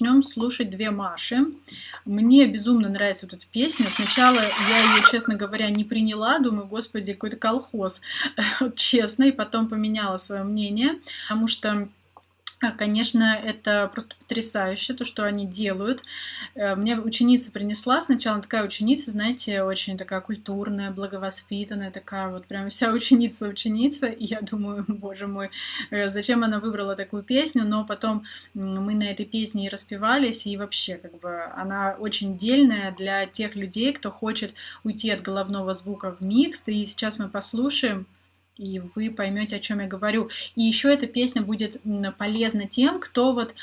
начнем слушать две Маши. Мне безумно нравится вот эта песня. Сначала я ее, честно говоря, не приняла. Думаю, господи, какой-то колхоз. Честно. И потом поменяла свое мнение. Потому что Конечно, это просто потрясающе, то, что они делают. Э, мне ученица принесла, сначала такая ученица, знаете, очень такая культурная, благовоспитанная, такая вот прям вся ученица-ученица, и я думаю, боже мой, э, зачем она выбрала такую песню, но потом мы на этой песне и распевались, и вообще, как бы, она очень дельная для тех людей, кто хочет уйти от головного звука в микс, и сейчас мы послушаем и вы поймете, о чем я говорю. И еще эта песня будет полезна тем, кто вот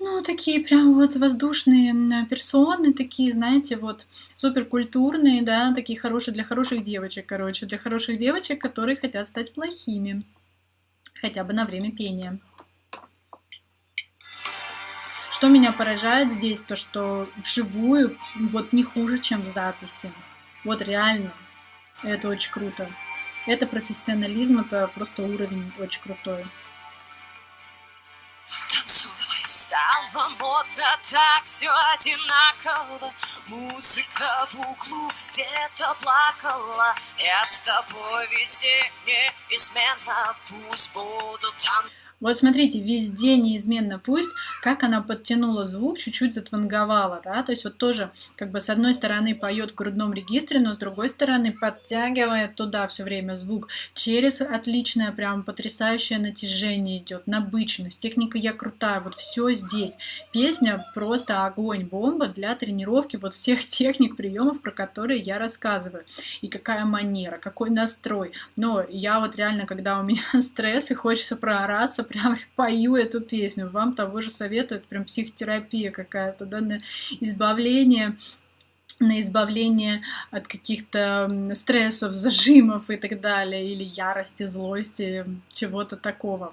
ну, такие прям вот воздушные персоны, такие, знаете, вот суперкультурные, да, такие хорошие для хороших девочек, короче, для хороших девочек, которые хотят стать плохими, хотя бы на время пения. Что меня поражает здесь, то что вживую вот не хуже, чем в записи. Вот реально, это очень круто. Это профессионализм, это просто уровень очень крутой. Стало модно так все одинаково. Музыка в углу где-то плакала. Я с тобой везде неизменно. Пусть будут танцы вот смотрите, везде неизменно пусть, как она подтянула звук, чуть-чуть затванговала, да, то есть вот тоже как бы с одной стороны поет в грудном регистре, но с другой стороны подтягивает туда все время звук через отличное, прям потрясающее натяжение идет, набычность, техника я крутая, вот все здесь. Песня просто огонь, бомба для тренировки вот всех техник, приемов, про которые я рассказываю. И какая манера, какой настрой. Но я вот реально, когда у меня стресс и хочется проораться, прям пою эту песню. Вам того же советуют, прям психотерапия какая-то, да, на избавление на избавление от каких-то стрессов, зажимов и так далее, или ярости, злости, чего-то такого.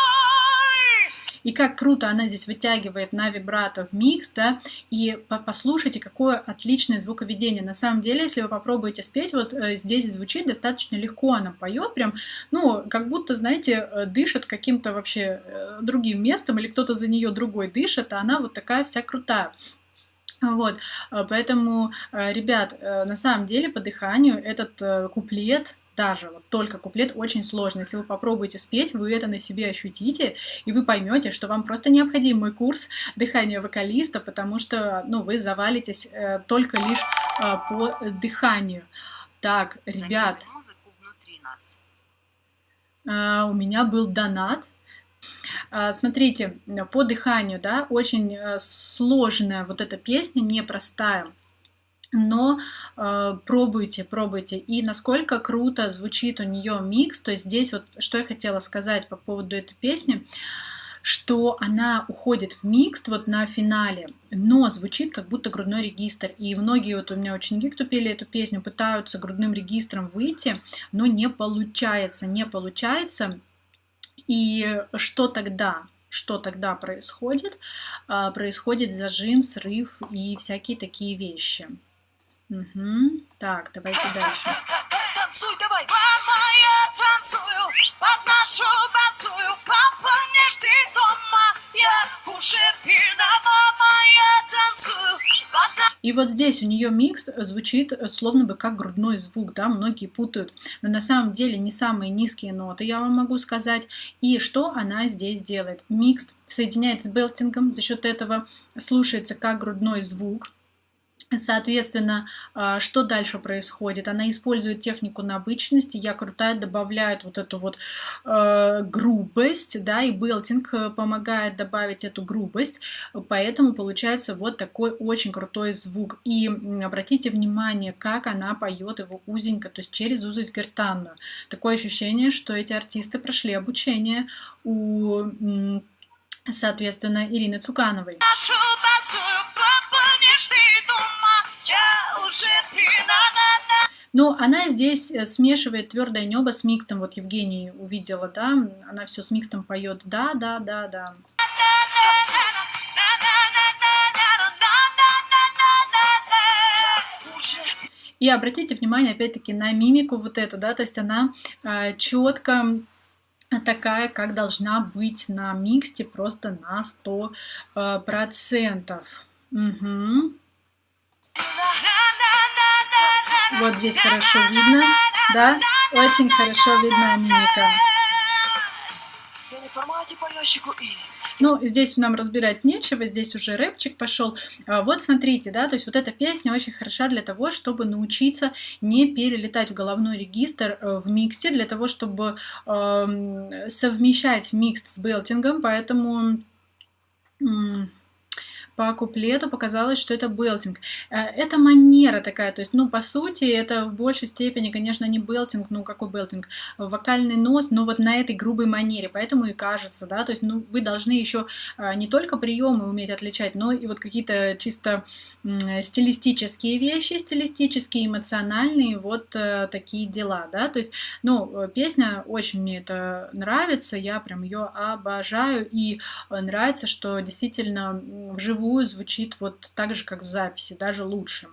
И как круто она здесь вытягивает на вибрато в микс, да, и послушайте, какое отличное звуковедение. На самом деле, если вы попробуете спеть, вот э, здесь звучит достаточно легко, она поет прям, ну, как будто, знаете, э, дышит каким-то вообще э, другим местом, или кто-то за нее другой дышит, а она вот такая вся крутая. Вот, поэтому, ребят, на самом деле по дыханию этот куплет даже вот только куплет очень сложно. Если вы попробуете спеть, вы это на себе ощутите, и вы поймете, что вам просто необходим мой курс дыхания вокалиста, потому что ну, вы завалитесь э, только лишь э, по дыханию. Так, ребят, э, у меня был донат. Э, смотрите, по дыханию, да, очень э, сложная вот эта песня, непростая но э, пробуйте, пробуйте. И насколько круто звучит у нее микс, то есть здесь вот что я хотела сказать по поводу этой песни, что она уходит в микс вот на финале, но звучит как будто грудной регистр. И многие вот у меня ученики, кто пели эту песню, пытаются грудным регистром выйти, но не получается, не получается. И что тогда? Что тогда происходит? А, происходит зажим, срыв и всякие такие вещи. Угу. Так, давайте дальше. Танцуй давай! Мама, я танцую, под нашу базую, папа не жди дома, я уже пина, мама, я танцую, и вот здесь у нее микс звучит словно бы как грудной звук, да, многие путают, но на самом деле не самые низкие ноты, я вам могу сказать. И что она здесь делает? Микс соединяет с белтингом, за счет этого слушается как грудной звук, Соответственно, а, что дальше происходит? Она использует технику на обычности, я крутая добавляет вот эту вот э, грубость, да, и белтинг э, помогает добавить эту грубость, поэтому получается вот такой очень крутой звук. И обратите внимание, как она поет его узенько, то есть через узость гортанную. Такое ощущение, что эти артисты прошли обучение у, соответственно, Ирины Цукановой. Но она здесь э, смешивает твердое небо с микстом. Вот Евгений увидела, да, она все с микстом поет. Да, да, да, да. И обратите внимание, опять-таки, на мимику вот эту, да, то есть она э, четко такая, как должна быть на миксте, просто на 100%. Э, процентов. Угу. Вот здесь хорошо видно, да? Очень хорошо видна мимика. Ну, здесь нам разбирать нечего, здесь уже рэпчик пошел. А, вот смотрите, да, то есть вот эта песня очень хороша для того, чтобы научиться не перелетать в головной регистр э, в миксте, для того, чтобы э, совмещать микс с белтингом, поэтому по куплету показалось, что это белтинг. Э, это манера такая, то есть, ну, по сути, это в большей степени, конечно, не белтинг, ну, какой белтинг, вокальный нос, но вот на этой грубой манере, поэтому и кажется, да, то есть, ну, вы должны еще э, не только приемы уметь отличать, но и вот какие-то чисто стилистические вещи, стилистические, эмоциональные, вот э, такие дела, да, то есть, ну, песня очень мне это нравится, я прям ее обожаю, и нравится, что действительно вживую вживую звучит вот так же, как в записи, даже лучше.